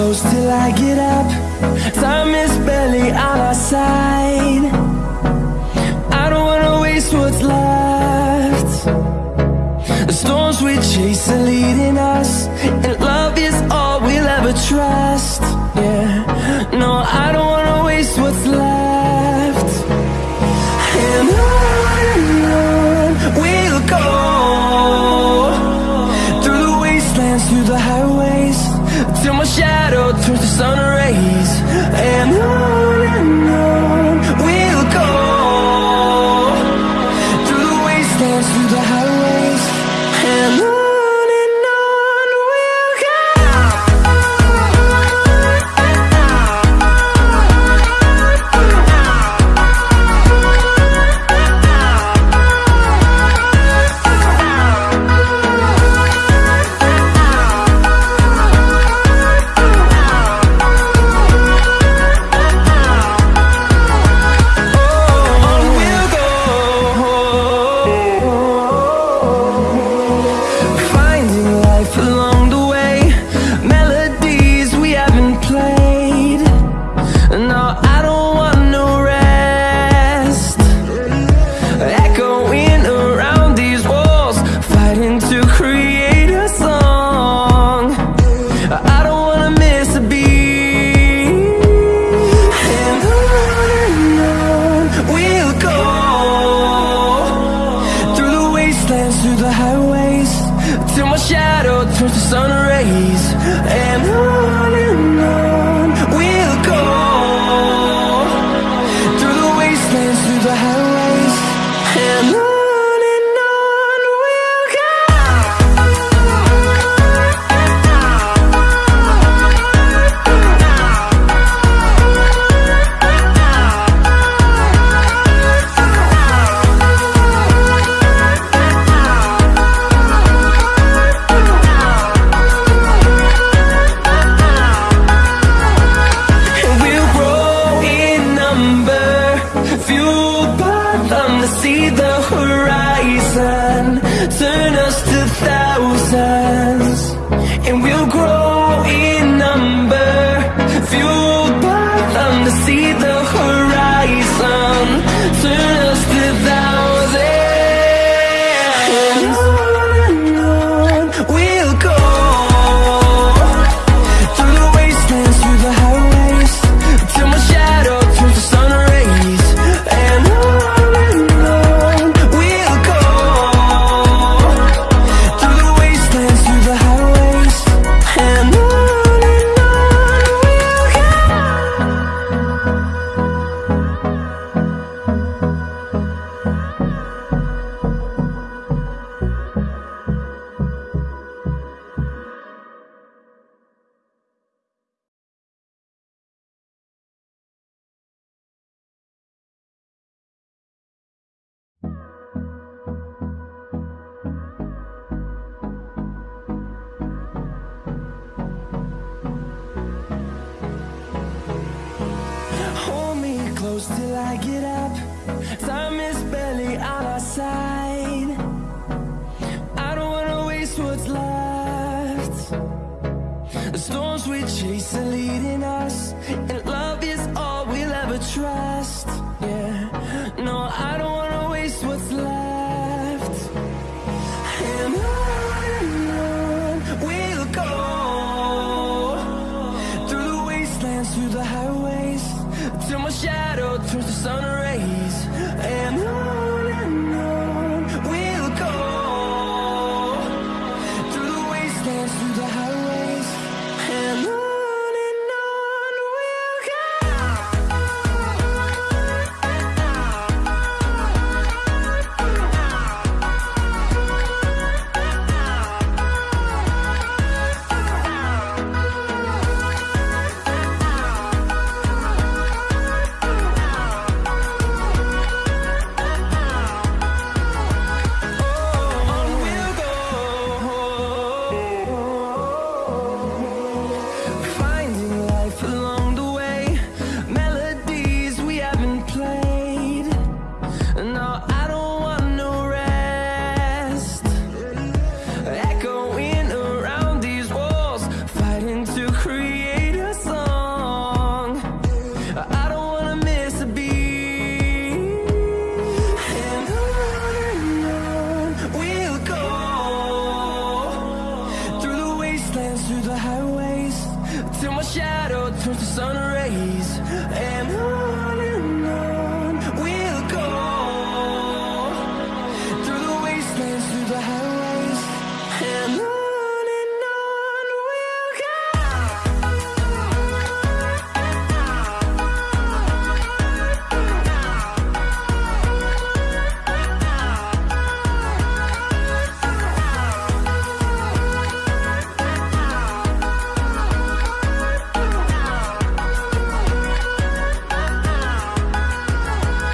close till I get up. Time see the horizon. Turn us to thousands And we'll grow I get up. Time is barely on our side. I don't wanna waste what's left. The storms we chase the sun rays.